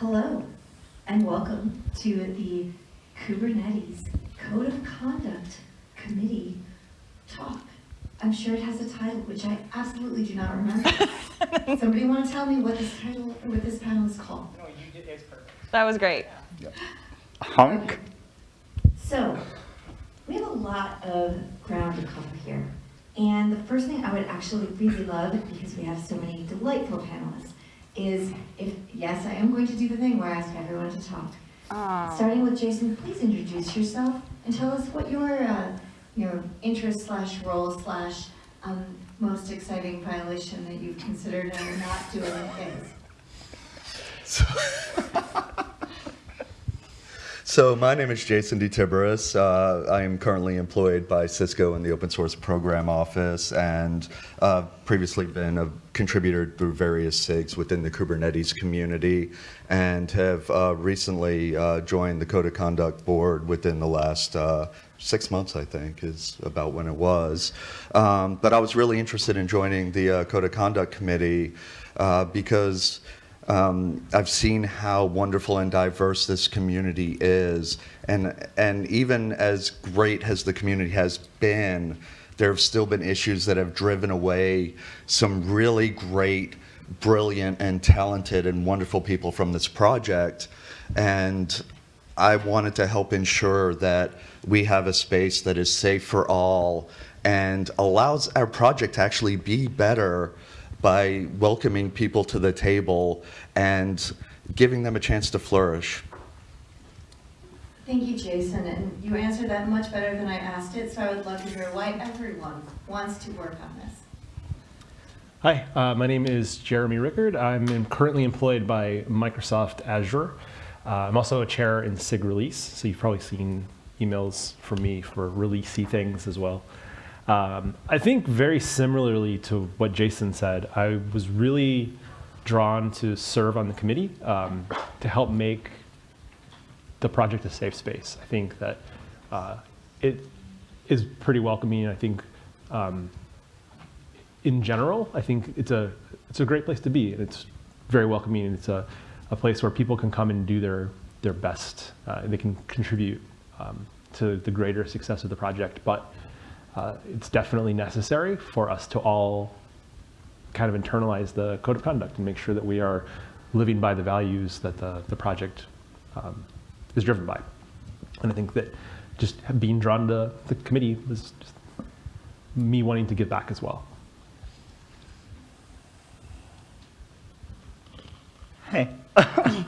Hello, and welcome to the Kubernetes Code of Conduct Committee talk. I'm sure it has a title, which I absolutely do not remember. Somebody want to tell me what this title, what this panel is called? No, you did, it's perfect. That was great. Honk. So, we have a lot of ground to cover here. And the first thing I would actually really love, because we have so many delightful panelists, is if, yes, I am going to do the thing where I ask everyone to talk. Starting with Jason, please introduce yourself and tell us what your, uh, your interest slash role slash um, most exciting violation that you've considered and are not doing is. So my name is Jason DeTiberis. Uh, I am currently employed by Cisco in the Open Source Program Office and uh, previously been a contributor through various SIGs within the Kubernetes community and have uh, recently uh, joined the Code of Conduct Board within the last uh, six months, I think, is about when it was. Um, but I was really interested in joining the uh, Code of Conduct Committee uh, because um, I've seen how wonderful and diverse this community is, and and even as great as the community has been, there have still been issues that have driven away some really great, brilliant, and talented and wonderful people from this project, and I wanted to help ensure that we have a space that is safe for all and allows our project to actually be better by welcoming people to the table and giving them a chance to flourish. Thank you, Jason, and you answered that much better than I asked it, so I would love to hear why everyone wants to work on this. Hi, uh, my name is Jeremy Rickard. I'm in- currently employed by Microsoft Azure. Uh, I'm also a chair in SIG Release, so you've probably seen emails from me for releasey things as well. Um, I think very similarly to what Jason said, I was really drawn to serve on the committee um, to help make the project a safe space. I think that uh, it is pretty welcoming. I think um, in general, I think it's a it's a great place to be. It's very welcoming. and It's a, a place where people can come and do their their best. Uh, they can contribute um, to the greater success of the project. But uh, it's definitely necessary for us to all kind of internalize the code of conduct and make sure that we are living by the values that the, the project um, is driven by. And I think that just being drawn to the committee was just me wanting to give back as well. Hey. uh,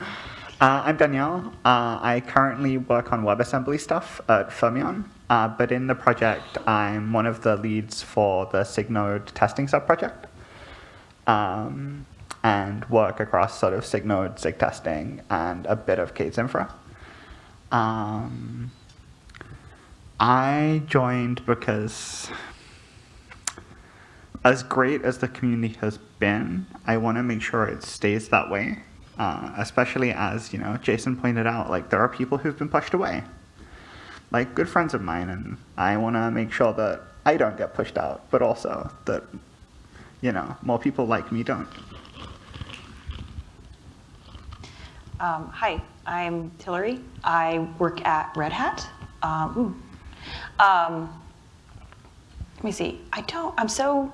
I'm Danielle. Uh, I currently work on WebAssembly stuff at Fermyon, uh, but in the project, I'm one of the leads for the SIGNode testing subproject um, and work across sort of SIGNode, SIG testing, and a bit of K8s infra. Um, I joined because as great as the community has been, I want to make sure it stays that way. Uh, especially as you know, Jason pointed out, like there are people who've been pushed away, like good friends of mine, and I want to make sure that I don't get pushed out, but also that you know more people like me don't. Um, hi, I'm Hilliary. I work at Red Hat. Um. Um, let me see. I don't. I'm so.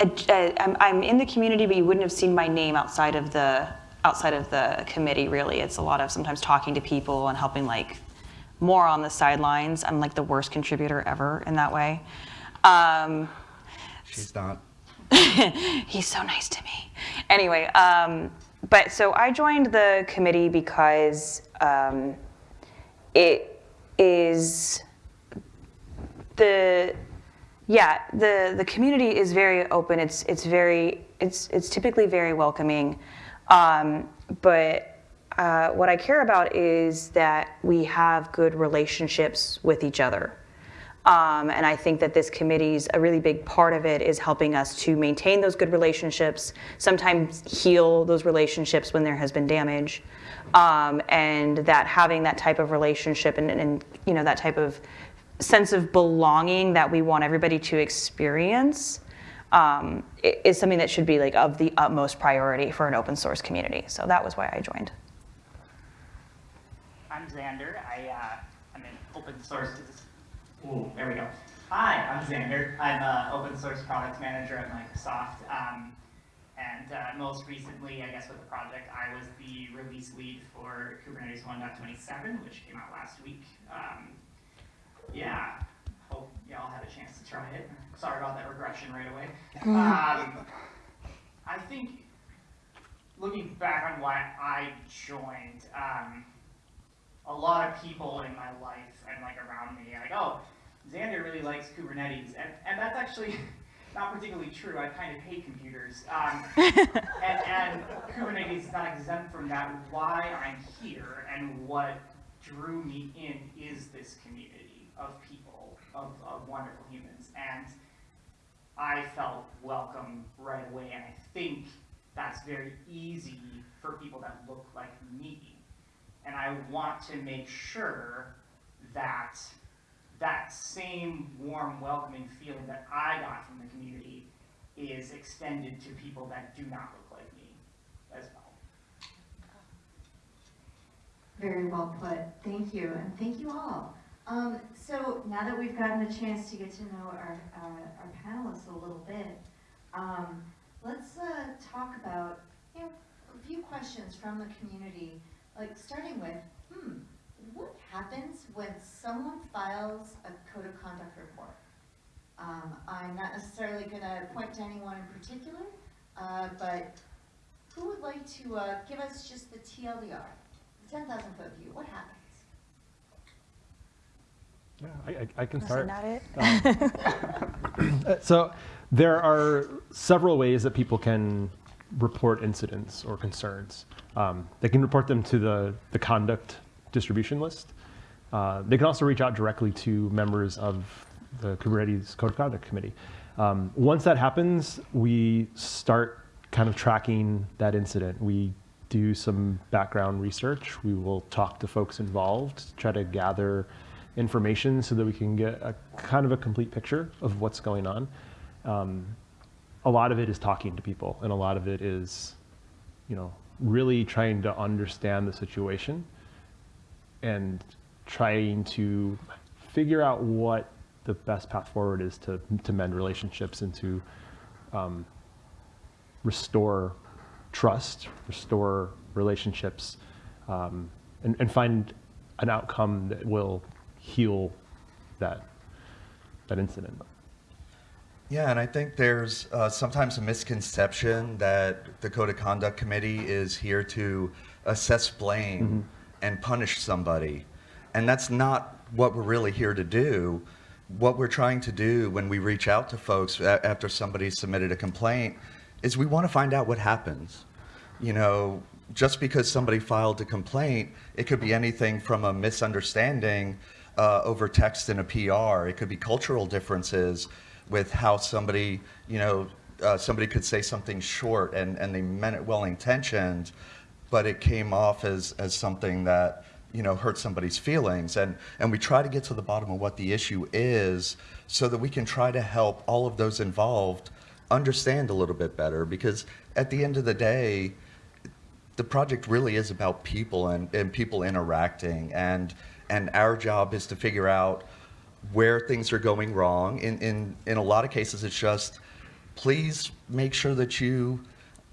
Uh, uh, I'm, I'm in the community, but you wouldn't have seen my name outside of the outside of the committee. Really, it's a lot of sometimes talking to people and helping like more on the sidelines. I'm like the worst contributor ever in that way. Um, She's not. He's so nice to me. Anyway, um, but so I joined the committee because um, it is the yeah the the community is very open. It's it's very it's it's typically very welcoming, um, but uh, what I care about is that we have good relationships with each other. Um, and I think that this committee's a really big part of it is helping us to maintain those good relationships, sometimes heal those relationships when there has been damage, um, and that having that type of relationship and, and you know that type of sense of belonging that we want everybody to experience um, is something that should be like of the utmost priority for an open source community. So that was why I joined. I'm Xander. I, uh, I'm an open source. Ooh, there we go. Hi, I'm Xander. I'm an open source product manager at Microsoft. Um, and uh, most recently, I guess with the project, I was the release lead for Kubernetes 1.27, which came out last week. Um, yeah, hope y'all had a chance to try it. Sorry about that regression right away. Um, I think looking back on why I joined, um, a lot of people in my life and like around me are like, oh, Xander really likes Kubernetes, and, and that's actually not particularly true. I kind of hate computers, um, and, and Kubernetes is not exempt from that. Why I'm here and what drew me in is this community of people, of, of wonderful humans, and I felt welcome right away, and I think that's very easy for people that look like me. And I want to make sure that that same warm, welcoming feeling that I got from the community is extended to people that do not look like me as well. Very well put. Thank you, and thank you all. Um, so now that we've gotten the chance to get to know our, uh, our panelists a little bit, um, let's, uh, talk about, you know, a few questions from the community, like starting with, hmm, what happens when someone files a code of conduct report? Um, I'm not necessarily gonna point to anyone in particular, uh, but who would like to, uh, give us just the TLDR? ten thousand foot view, what happens? Yeah, I, I, I can Is start. that it? Uh, So there are several ways that people can report incidents or concerns. Um, they can report them to the, the conduct distribution list. Uh, they can also reach out directly to members of the Kubernetes Code of Conduct Committee. Um, once that happens, we start kind of tracking that incident. We do some background research. We will talk to folks involved, try to gather information so that we can get a kind of a complete picture of what's going on. Um, a lot of it is talking to people, and a lot of it is, you know, really trying to understand the situation and trying to figure out what the best path forward is to, to mend relationships and to um, restore trust, restore relationships, um, and, and find an outcome that will heal that, that incident. Yeah, and I think there's uh, sometimes a misconception that the Code of Conduct Committee is here to assess blame and punish somebody. And that's not what we're really here to do. What we're trying to do when we reach out to folks after somebody submitted a complaint is we want to find out what happens. You know, just because somebody filed a complaint, it could be anything from a misunderstanding uh, over text in a PR. It could be cultural differences with how somebody, you know, uh, somebody could say something short and, and they meant it well intentioned, but it came off as, as something that, you know, hurt somebody's feelings. And, and we try to get to the bottom of what the issue is so that we can try to help all of those involved understand a little bit better because at the end of the day, the project really is about people and, and people interacting and and our job is to figure out where things are going wrong. In in in a lot of cases it's just please make sure that you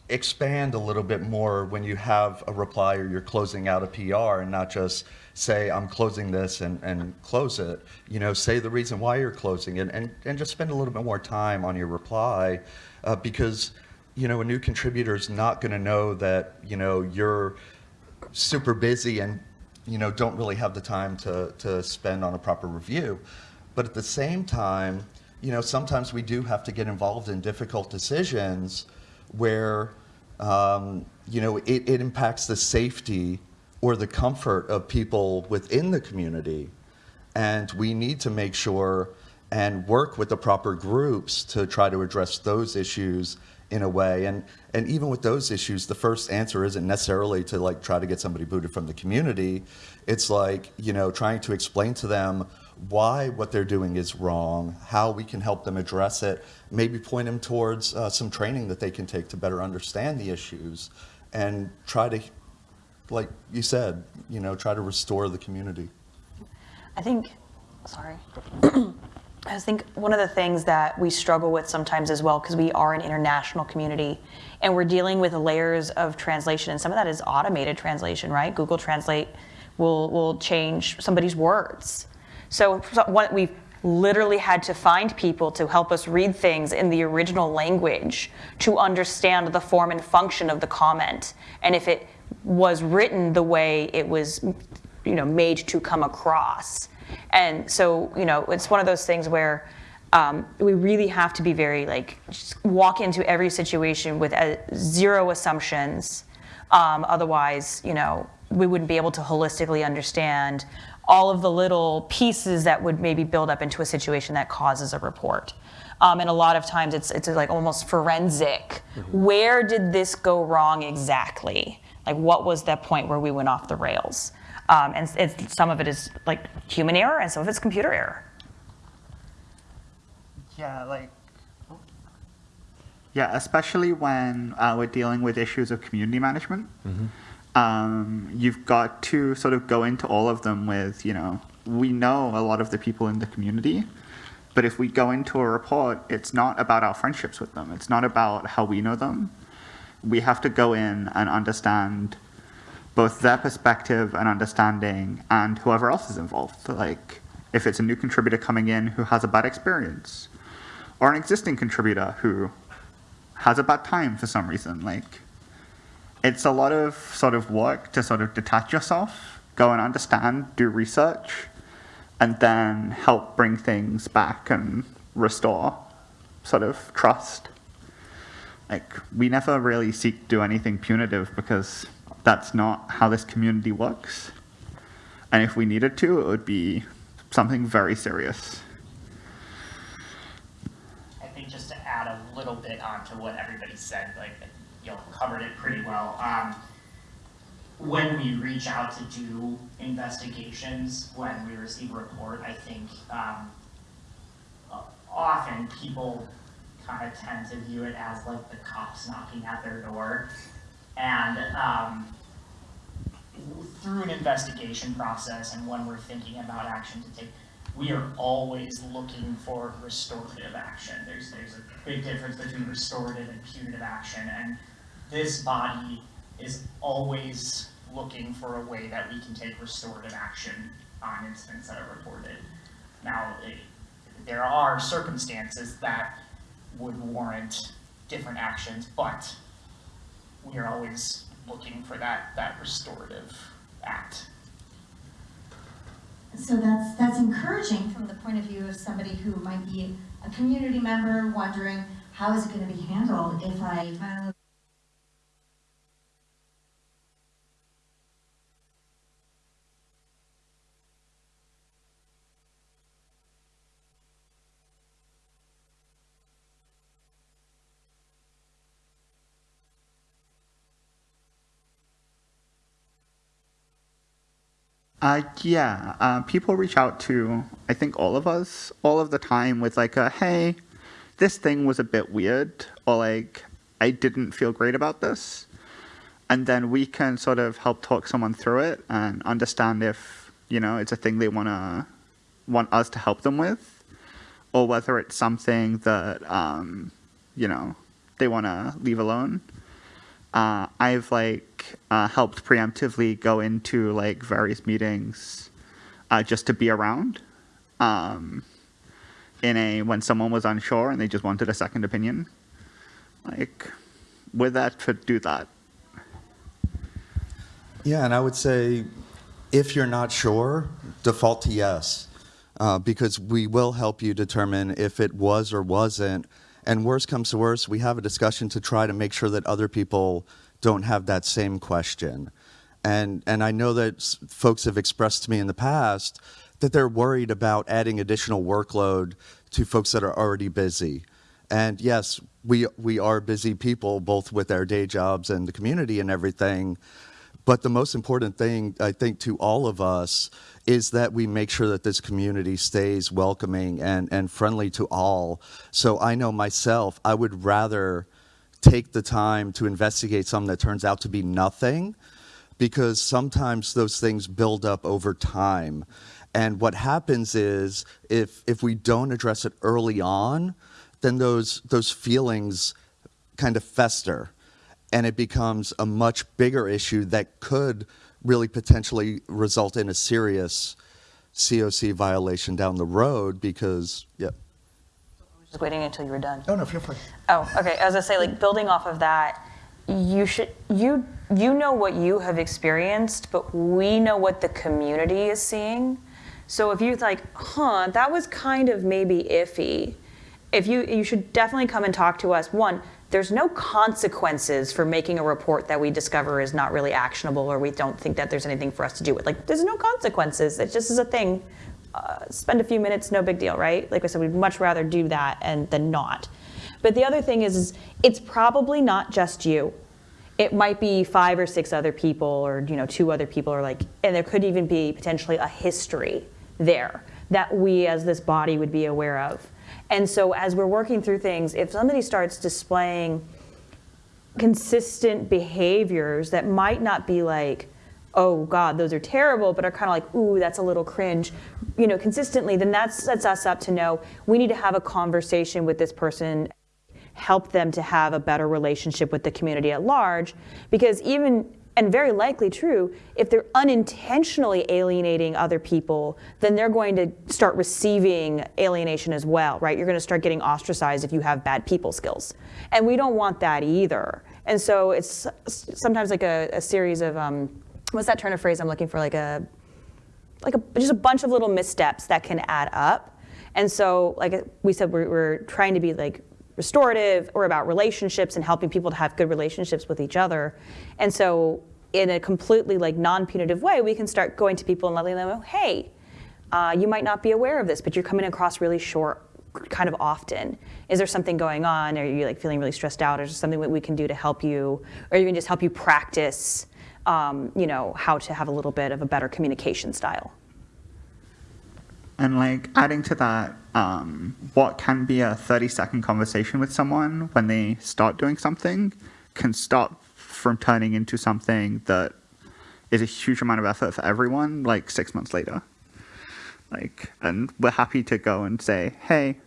expand a little bit more when you have a reply or you're closing out a PR and not just say I'm closing this and, and close it. You know, say the reason why you're closing it and, and just spend a little bit more time on your reply uh, because you know, a new contributor is not going to know that, you know, you're super busy and, you know, don't really have the time to, to spend on a proper review. But at the same time, you know, sometimes we do have to get involved in difficult decisions where, um, you know, it, it impacts the safety or the comfort of people within the community. And we need to make sure and work with the proper groups to try to address those issues in a way. And, and even with those issues, the first answer isn't necessarily to like try to get somebody booted from the community. It's like, you know, trying to explain to them why what they're doing is wrong, how we can help them address it, maybe point them towards uh, some training that they can take to better understand the issues and try to like you said, you know, try to restore the community. I think, sorry. I think one of the things that we struggle with sometimes as well, because we are an international community and we're dealing with layers of translation, and some of that is automated translation, right? Google Translate will, will change somebody's words. So, so what we've literally had to find people to help us read things in the original language to understand the form and function of the comment and if it was written the way it was you know made to come across and so you know it's one of those things where um, we really have to be very like walk into every situation with a, zero assumptions um, otherwise you know we wouldn't be able to holistically understand all of the little pieces that would maybe build up into a situation that causes a report. Um, and a lot of times it's, it's like almost forensic. Where did this go wrong exactly? Like what was that point where we went off the rails? Um, and it's, some of it is like human error and some of it's computer error. Yeah, like. Yeah, especially when uh, we're dealing with issues of community management. Um, you've got to sort of go into all of them with, you know, we know a lot of the people in the community, but if we go into a report, it's not about our friendships with them. It's not about how we know them. We have to go in and understand both their perspective and understanding and whoever else is involved. Like, if it's a new contributor coming in who has a bad experience, or an existing contributor who has a bad time for some reason, like, it's a lot of sort of work to sort of detach yourself, go and understand, do research, and then help bring things back and restore sort of trust. Like, we never really seek to do anything punitive because that's not how this community works. And if we needed to, it would be something very serious. I think just to add a little bit onto what everybody said, like, you all covered it pretty well. Um, when we reach out to do investigations, when we receive a report, I think, um, often people kind of tend to view it as like the cops knocking at their door. And, um, through an investigation process and when we're thinking about action to take, we are always looking for restorative action. There's, there's a big difference between restorative and punitive action, and this body is always looking for a way that we can take restorative action on incidents that are reported. Now, it, there are circumstances that would warrant different actions, but we are always looking for that, that restorative act. So that's, that's encouraging from the point of view of somebody who might be a community member wondering, how is it gonna be handled if I file Uh, yeah, uh, people reach out to, I think, all of us all of the time with like a, hey, this thing was a bit weird, or like, I didn't feel great about this. And then we can sort of help talk someone through it and understand if, you know, it's a thing they want to, want us to help them with, or whether it's something that, um, you know, they want to leave alone uh, I've like uh, helped preemptively go into like various meetings uh, just to be around. Um, in a when someone was unsure and they just wanted a second opinion, like with that to do that. Yeah, and I would say if you're not sure, default to yes, uh, because we will help you determine if it was or wasn't. And worse comes to worse, we have a discussion to try to make sure that other people don't have that same question. And, and I know that folks have expressed to me in the past that they're worried about adding additional workload to folks that are already busy. And yes, we, we are busy people, both with our day jobs and the community and everything. But the most important thing, I think, to all of us is that we make sure that this community stays welcoming and, and friendly to all. So I know myself, I would rather take the time to investigate something that turns out to be nothing, because sometimes those things build up over time. And what happens is if if we don't address it early on, then those those feelings kind of fester and it becomes a much bigger issue that could really potentially result in a serious COC violation down the road because yeah. I was just waiting until you were done. Oh no, feel free. Oh, okay. As I say, like, building off of that, you should you you know what you have experienced, but we know what the community is seeing. So if you're like, huh, that was kind of maybe iffy, if you you should definitely come and talk to us. One, there's no consequences for making a report that we discover is not really actionable or we don't think that there's anything for us to do with. Like, there's no consequences. It just is a thing. Uh, spend a few minutes, no big deal, right? Like I said, we'd much rather do that and than not. But the other thing is, is it's probably not just you. It might be five or six other people, or you know, two other people, or like, and there could even be potentially a history there that we as this body would be aware of. And so as we're working through things, if somebody starts displaying consistent behaviors that might not be like, oh God, those are terrible, but are kind of like, ooh, that's a little cringe, you know, consistently, then that sets us up to know we need to have a conversation with this person, help them to have a better relationship with the community at large, because even and very likely true, if they're unintentionally alienating other people, then they're going to start receiving alienation as well, right? You're going to start getting ostracized if you have bad people skills. And we don't want that either. And so it's sometimes like a, a series of, um, what's that turn of phrase I'm looking for? Like a, like a, just a bunch of little missteps that can add up. And so, like we said, we're, we're trying to be like restorative or about relationships and helping people to have good relationships with each other. And so in a completely like non-punitive way, we can start going to people and letting them know, hey, uh, you might not be aware of this, but you're coming across really short kind of often. Is there something going on? Are you like feeling really stressed out? Or is there something that we can do to help you? Or even just help you practice, um, you know, how to have a little bit of a better communication style. And like adding to that, um, what can be a 30 second conversation with someone when they start doing something can stop from turning into something that is a huge amount of effort for everyone like six months later. Like, and we're happy to go and say, hey,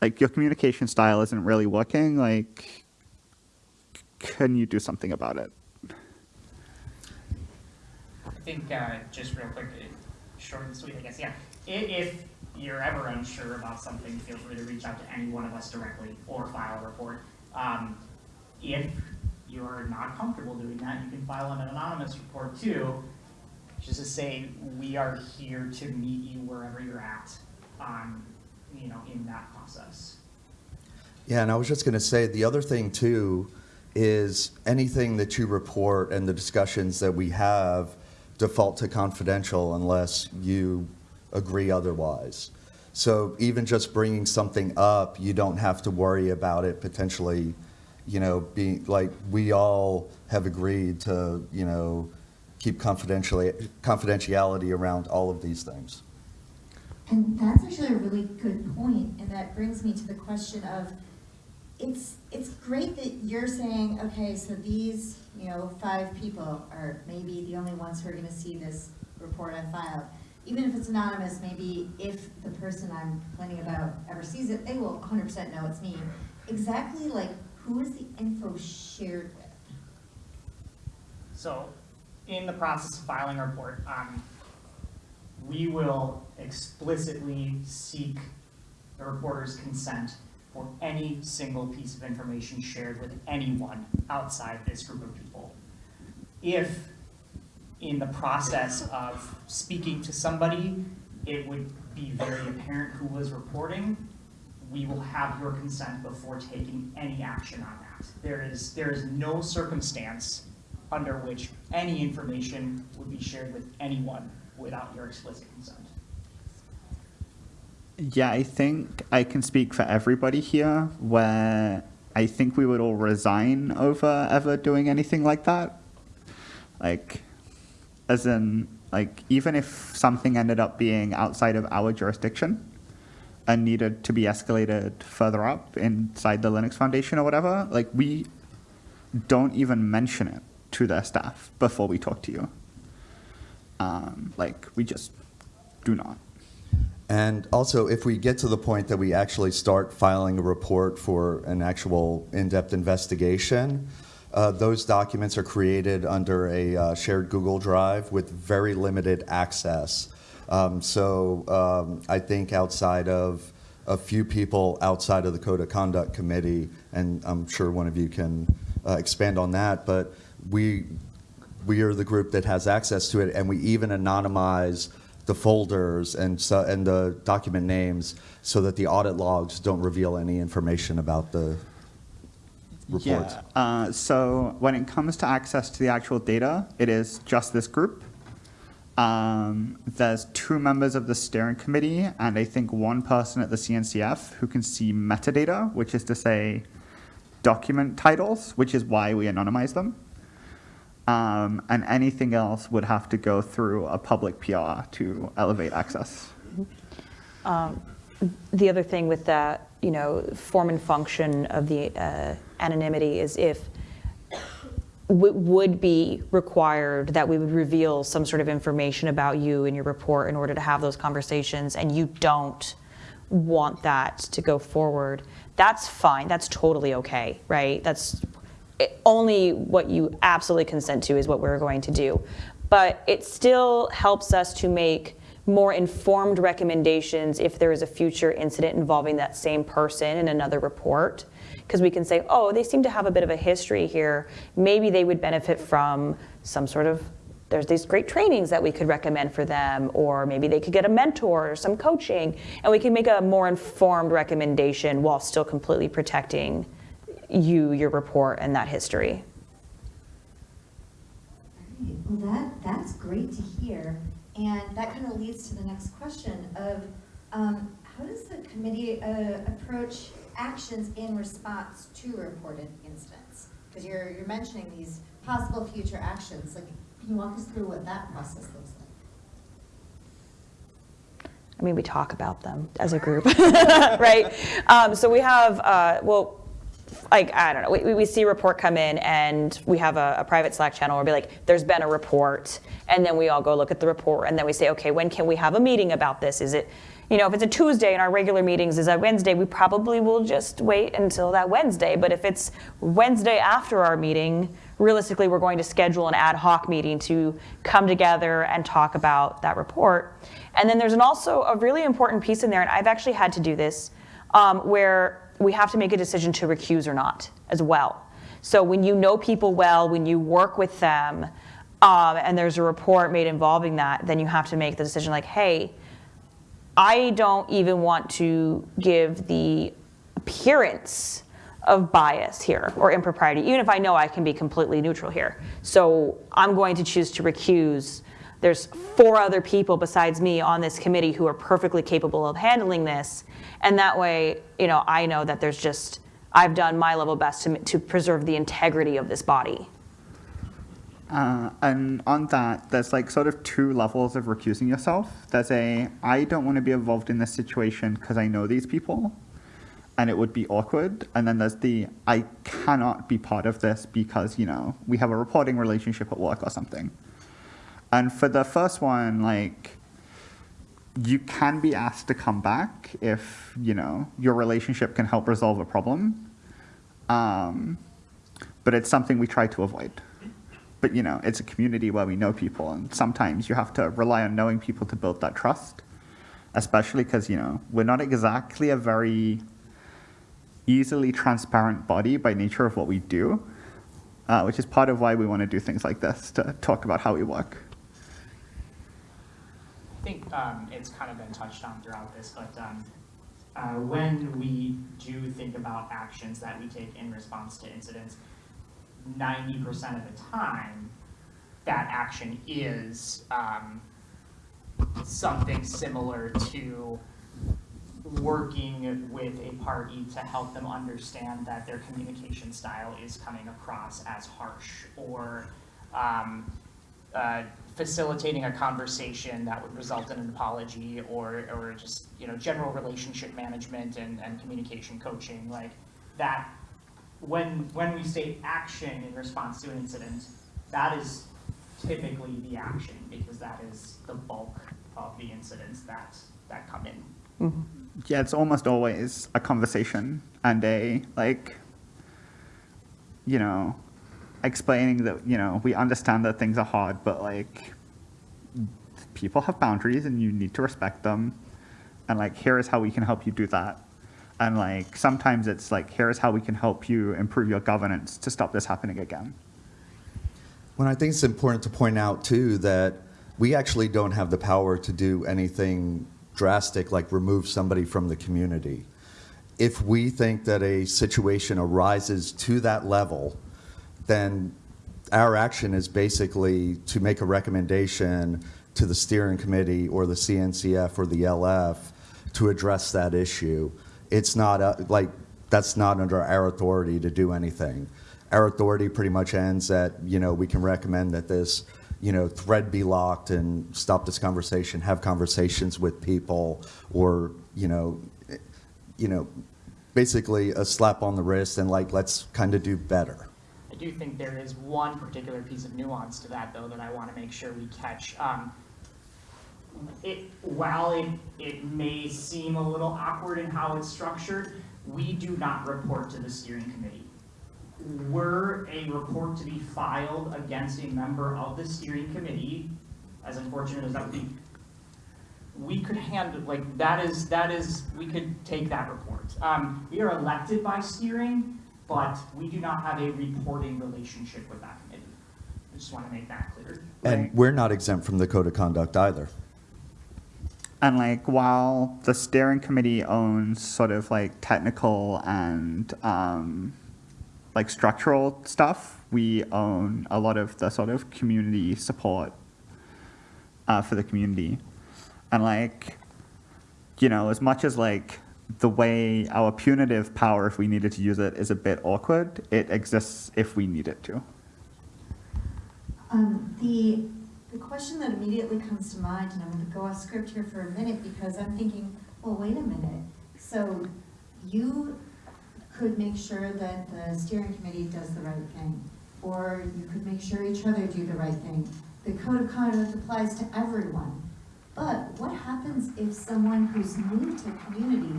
like your communication style isn't really working. Like, can you do something about it? I think, uh, just real quick, short and sweet, I guess, yeah. If you're ever unsure about something, feel free to reach out to any one of us directly or file a report. Um, if you're not comfortable doing that, you can file an anonymous report too, just to say, we are here to meet you wherever you're at, um, you know, in that process. Yeah, and I was just going to say the other thing too is anything that you report and the discussions that we have default to confidential unless you agree otherwise. So even just bringing something up, you don't have to worry about it potentially, you know, being like we all have agreed to, you know, keep confidentially confidentiality around all of these things. And that's actually a really good point, and that brings me to the question of, it's, it's great that you're saying, okay, so these, you know, five people are maybe the only ones who are gonna see this report I filed. Even if it's anonymous, maybe if the person I'm complaining about ever sees it, they will hundred percent know it's me. Exactly like, who is the info shared with? So, in the process of filing a report, um, we will explicitly seek the reporter's consent for any single piece of information shared with anyone outside this group of people. If, in the process of speaking to somebody, it would be very apparent who was reporting, we will have your consent before taking any action on that. There is, there is no circumstance under which any information would be shared with anyone without your explicit consent. Yeah, I think I can speak for everybody here where I think we would all resign over ever doing anything like that. Like, as in, like, even if something ended up being outside of our jurisdiction and needed to be escalated further up inside the Linux Foundation or whatever, like, we don't even mention it to their staff before we talk to you. Um, like, we just do not. And also, if we get to the point that we actually start filing a report for an actual in-depth investigation, uh, those documents are created under a uh, shared Google Drive with very limited access. Um, so um, I think outside of a few people outside of the Code of Conduct Committee, and I'm sure one of you can uh, expand on that, but we we are the group that has access to it, and we even anonymize the folders and so, and the document names so that the audit logs don't reveal any information about the reports. Yeah. Uh, so when it comes to access to the actual data, it is just this group. Um, there's two members of the steering committee and I think one person at the CNCF who can see metadata, which is to say document titles, which is why we anonymize them. Um, and anything else would have to go through a public PR to elevate access. The other thing with that, you know, form and function of the uh, anonymity is if would be required that we would reveal some sort of information about you in your report in order to have those conversations, and you don't want that to go forward, that's fine. That's totally okay, right? That's it- only what you absolutely consent to is what we're going to do. But it still helps us to make more informed recommendations if there is a future incident involving that same person in another report. Because we can say, oh, they seem to have a bit of a history here. Maybe they would benefit from some sort of, there's these great trainings that we could recommend for them, or maybe they could get a mentor or some coaching, and we can make a more informed recommendation while still completely protecting you, your report, and that history. Well, that, that's great to hear, and that kind of leads to the next question of, um, how does the committee, uh, approach actions in response to reported incidents? Because you're, you're mentioning these possible future actions, like, can you walk us through what that process looks like? I mean, we talk about them as a group, right? Um, so we have, uh, well, like, I don't know, we, we see a report come in and we have a, a private Slack channel where we'll be like, there's been a report. And then we all go look at the report and then we say, okay, when can we have a meeting about this? Is it, you know, if it's a Tuesday and our regular meetings is a Wednesday, we probably will just wait until that Wednesday. But if it's Wednesday after our meeting, realistically, we're going to schedule an ad hoc meeting to come together and talk about that report. And then there's an also a really important piece in there, and I've actually had to do this, um, where we have to make a decision to recuse or not as well. So when you know people well, when you work with them, um, and there's a report made involving that, then you have to make the decision like, hey, I don't even want to give the appearance of bias here or impropriety, even if I know I can be completely neutral here. So I'm going to choose to recuse. There's four other people besides me on this committee who are perfectly capable of handling this. And that way, you know, I know that there's just, I've done my level best to, to preserve the integrity of this body. Uh, and on that, there's like sort of two levels of recusing yourself. There's a, I don't want to be involved in this situation because I know these people and it would be awkward. And then there's the, I cannot be part of this because, you know, we have a reporting relationship at work or something. And for the first one, like, you can be asked to come back if, you know, your relationship can help resolve a problem. Um, but it's something we try to avoid but you know it's a community where we know people and sometimes you have to rely on knowing people to build that trust especially because you know we're not exactly a very easily transparent body by nature of what we do uh, which is part of why we want to do things like this to talk about how we work. I think um, it's kind of been touched on throughout this, but um, uh, when we do think about actions that we take in response to incidents, 90% of the time, that action is um, something similar to working with a party to help them understand that their communication style is coming across as harsh or um, uh, facilitating a conversation that would result in an apology or, or just, you know, general relationship management and, and communication coaching, like that, when, when we state action in response to an incident, that is typically the action, because that is the bulk of the incidents that, that come in. Mm-hmm. Yeah, it's almost always a conversation and a like, you know, explaining that you know we understand that things are hard, but like, people have boundaries and you need to respect them, and like here is how we can help you do that, and like sometimes it's like here is how we can help you improve your governance to stop this happening again. Well, I think it's important to point out too that we actually don't have the power to do anything drastic like remove somebody from the community. If we think that a situation arises to that level, then our action is basically to make a recommendation to the steering committee or the CNCF or the LF to address that issue. It's not like that's not under our authority to do anything. Our authority pretty much ends at you know we can recommend that this you know thread be locked and stop this conversation, have conversations with people, or you know you know basically a slap on the wrist and like let's kind of do better. I do think there is one particular piece of nuance to that, though, that I want to make sure we catch. Um, it, while it, it may seem a little awkward in how it's structured, we do not report to the steering committee. Were a report to be filed against a member of the steering committee, as unfortunate as that would be, we could handle, like, that is, that is, we could take that report. Um, we are elected by steering, but we do not have a reporting relationship with that committee. I just want to make that clear. And we're not exempt from the code of conduct either. And like while the steering committee owns sort of like technical and um, like structural stuff, we own a lot of the sort of community support uh, for the community. And like, you know, as much as like the way our punitive power, if we needed to use it, is a bit awkward, it exists if we need it to. Um, the, the question that immediately comes to mind, and I'm gonna go off script here for a minute, because I'm thinking, well, wait a minute. So you could make sure that the steering committee does the right thing, or you could make sure each other do the right thing. The code of conduct applies to everyone. But what happens if someone who's new to a community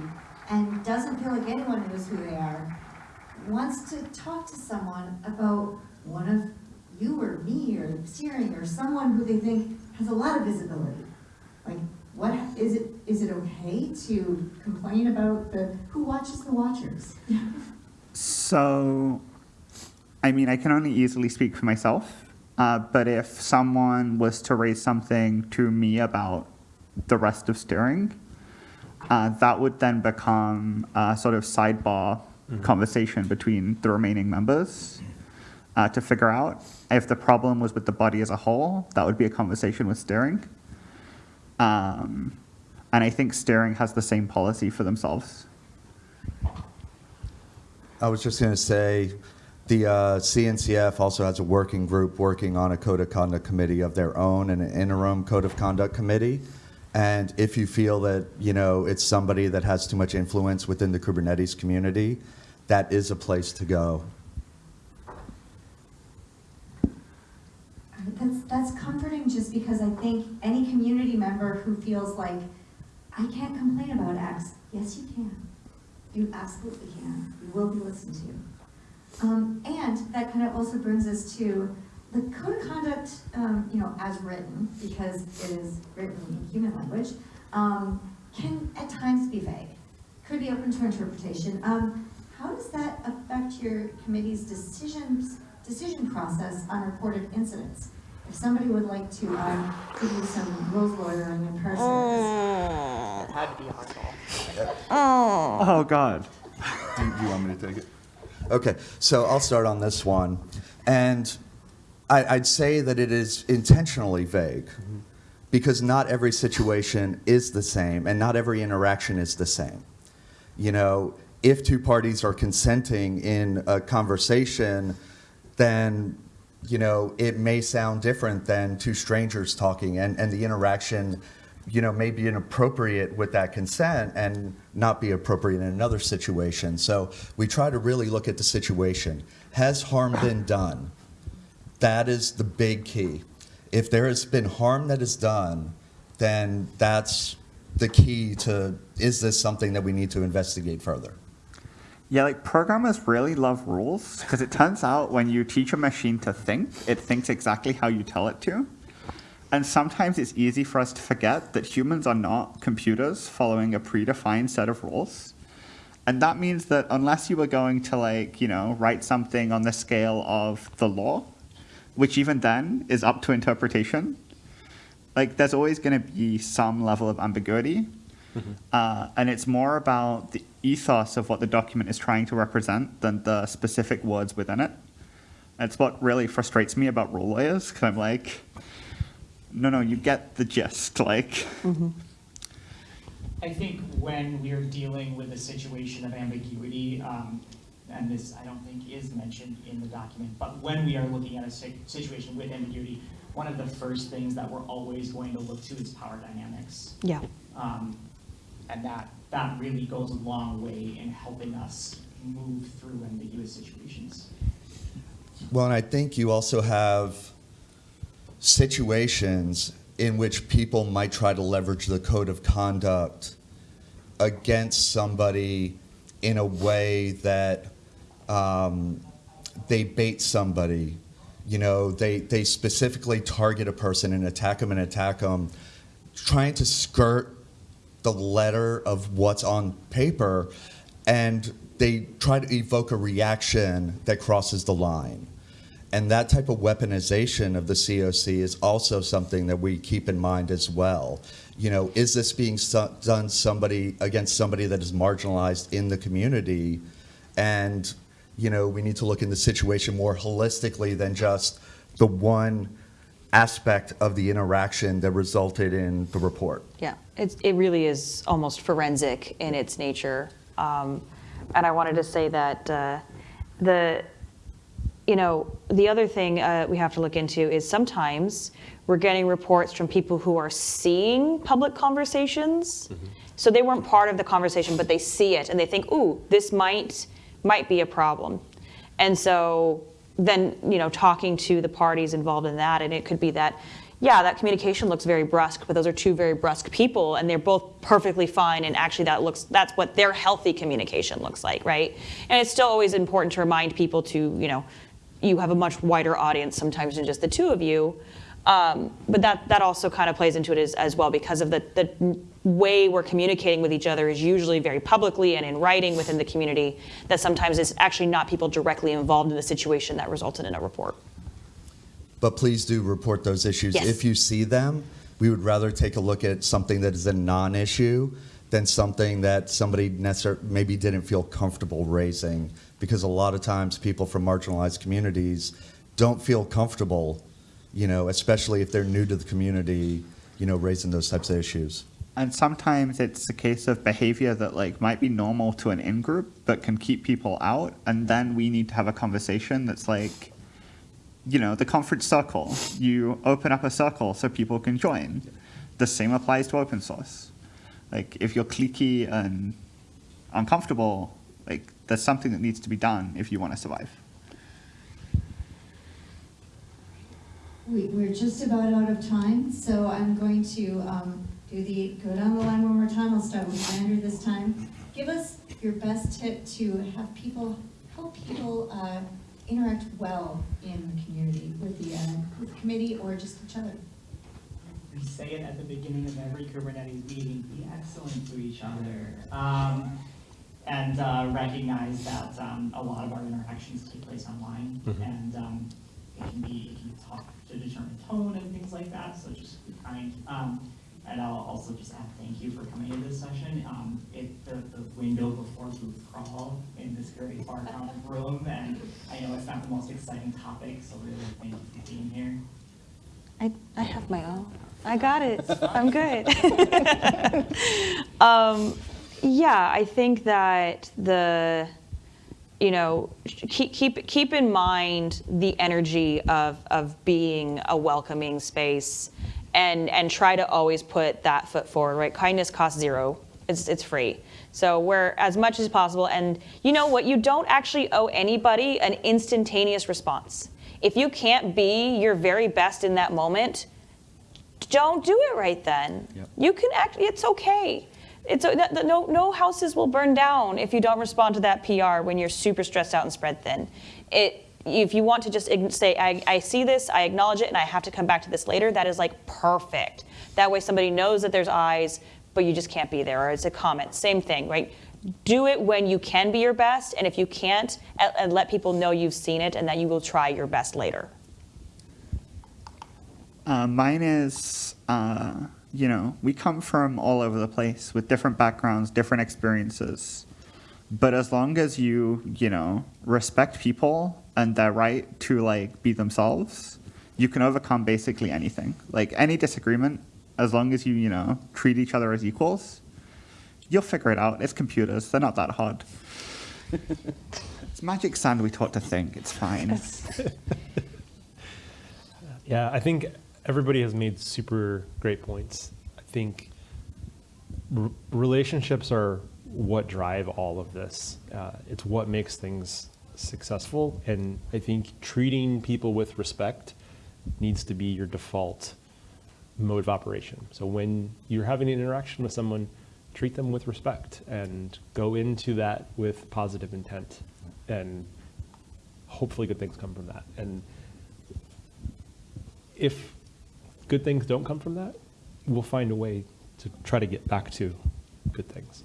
and doesn't feel like anyone knows who they are, wants to talk to someone about one of you or me or steering or someone who they think has a lot of visibility. Like, what, is it, is it okay to complain about the, who watches the watchers? So, I mean, I can only easily speak for myself, uh, but if someone was to raise something to me about the rest of steering, uh, that would then become a sort of sidebar conversation between the remaining members uh, to figure out if the problem was with the body as a whole. That would be a conversation with steering. Um, and I think steering has the same policy for themselves. I was just going to say, the uh, CNCF also has a working group working on a code of conduct committee of their own and an interim code of conduct committee. And if you feel that you know it's somebody that has too much influence within the Kubernetes community, that is a place to go. That's, that's comforting just because I think any community member who feels like, I can't complain about X, yes, you can. You absolutely can. You will be listened to. Um, and that kind of also brings us to the code of conduct, um, you know, as written, because it is written in human language, um, can at times be vague. Could be open to interpretation. Um, how does that affect your committee's decisions, decision process on reported incidents? If somebody would like to, um, give you some rules lawyering in person, It had to be a hard call. Oh, God. Do you, do you want me to take it? Okay, so I'll start on this one. And I, I'd say that it is intentionally vague because not every situation is the same and not every interaction is the same. You know, if two parties are consenting in a conversation, then you know it may sound different than two strangers talking and, and the interaction you know may be inappropriate with that consent and not be appropriate in another situation so we try to really look at the situation has harm been done that is the big key. If there has been harm that is done, then that's the key to is this something that we need to investigate further? Yeah, like programmers really love rules because it turns out when you teach a machine to think, it thinks exactly how you tell it to. And sometimes it's easy for us to forget that humans are not computers following a predefined set of rules. And that means that unless you were going to like, you know, write something on the scale of the law, which even then is up to interpretation, like there's always going to be some level of ambiguity. Uh, and it's more about the ethos of what the document is trying to represent than the specific words within it. That's what really frustrates me about rule lawyers, because I'm like, no, no, you get the gist. Like, I think when we're dealing with a situation of ambiguity, um, and this I don't think is mentioned in the document, but when we are looking at a situation with ambiguity, one of the first things that we're always going to look to is power dynamics. Yeah. Um, and that, that really goes a long way in helping us move through ambiguous situations. Well, and I think you also have situations in which people might try to leverage the code of conduct against somebody in a way that um, they bait somebody. You know, they, they specifically target a person and attack them and attack them, trying to skirt the letter of what's on paper, and they try to evoke a reaction that crosses the line. And that type of weaponization of the COC is also something that we keep in mind as well. You know, is this being so- done somebody against somebody that is marginalized in the community? And, you know, we need to look in the situation more holistically than just the one aspect of the interaction that resulted in the report. Yeah, it's, it really is almost forensic in its nature. Um, and I wanted to say that uh, the, you know, the other thing uh, we have to look into is sometimes we're getting reports from people who are seeing public conversations. So they weren't part of the conversation, but they see it and they think, ooh, this might might be a problem. And so then, you know, talking to the parties involved in that, and it could be that, yeah, that communication looks very brusque, but those are two very brusque people, and they're both perfectly fine. And actually, that looks that's what their healthy communication looks like, right? And it's still always important to remind people to, you know, you have a much wider audience sometimes than just the two of you. Um, but that that also kind of plays into it as, as well because of the the way we're communicating with each other is usually very publicly and in writing within the community. That sometimes is actually not people directly involved in the situation that resulted in a report. But please do report those issues. Yes. If you see them, we would rather take a look at something that is a non-issue than something that somebody maybe didn't feel comfortable raising. Because a lot of times people from marginalized communities don't feel comfortable, you know, especially if they're new to the community, you know, raising those types of issues. And sometimes it's a case of behavior that like might be normal to an in-group, but can keep people out. And then we need to have a conversation that's like, you know, the conference circle. You open up a circle so people can join. The same applies to open source. Like if you're cliquey and uncomfortable, like there's something that needs to be done if you want to survive. We, we're just about out of time, so I'm going to um, do the, go down the line one more time. I'll start with Andrew this time. Give us your best tip to have people, help people uh, interact well in the community with the, uh, with the committee or just each other. We say it at the beginning of every Kubernetes meeting, be excellent to each other. Um, and uh, recognize that um, a lot of our interactions take place online, and um, it can be, it can talk to determine tone and things like that, so just be kind. Um, and I'll also just add thank you for coming to this session. Um, it, the, the window before Booth Crawl in this very far crowded room, and I know it's not the most exciting topic, so really thank you for being here. I, I have my own. I got it. I'm good. um, yeah, I think that the, you know, keep, keep, keep in mind the energy of, of being a welcoming space and, and try to always put that foot forward, right? Kindness costs zero. It's, it's free. So we're as much as possible. And you know what? You don't actually owe anybody an instantaneous response. If you can't be your very best in that moment, don't do it right then. You can act, it's okay. It's, a- that- that- no, no houses will burn down if you don't respond to that PR when you're super stressed out and spread thin. It, if you want to just say, I, I see this, I acknowledge it, and I have to come back to this later, that is like perfect. That way somebody knows that there's eyes, but you just can't be there, or it's a comment, same thing, right? Do it when you can be your best, and if you can't, and, let people know you've seen it and that you will try your best later. Uh, mine is, uh, you know, we come from all over the place with different backgrounds, different experiences. But as long as you, you know, respect people and their right to like be themselves, you can overcome basically anything. Like any disagreement, as long as you, you know, treat each other as equals, you'll figure it out. It's computers; they're not that hard. it's magic sand we taught to think. It's fine. Yeah, I think everybody has made super great points. I think r- relationships are what drive all of this. Uh, it's what makes things successful, and I think treating people with respect needs to be your default mode of operation. So when you're having an interaction with someone, treat them with respect and go into that with positive intent, and hopefully good things come from that. And if good things don't come from that, we'll find a way to try to get back to good things.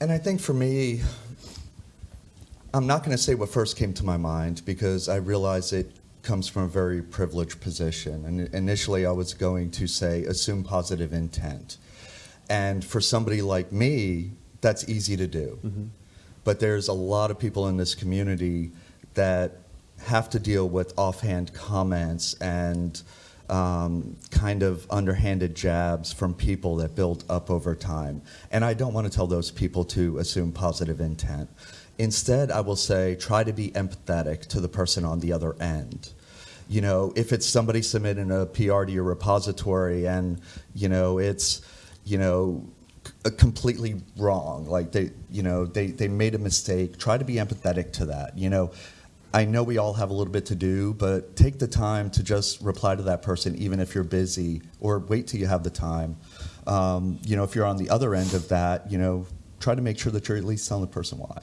And I think for me, I'm not going to say what first came to my mind because I realize it comes from a very privileged position. And initially, I was going to say assume positive intent. And for somebody like me, that's easy to do. But there's a lot of people in this community that have to deal with offhand comments and um, kind of underhanded jabs from people that build up over time. And I don't want to tell those people to assume positive intent. Instead, I will say try to be empathetic to the person on the other end. You know, if it's somebody submitting a PR to your repository and, you know, it's, you know, completely wrong, like they, you know, they, they made a mistake, try to be empathetic to that. You know, I know we all have a little bit to do, but take the time to just reply to that person, even if you're busy, or wait till you have the time. Um, you know, if you're on the other end of that, you know, try to make sure that you're at least telling the person why.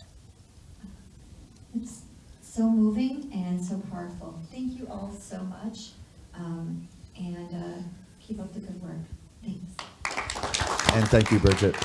So moving and so powerful. Thank you all so much. Um, and uh, keep up the good work. Thanks. And thank you, Bridget.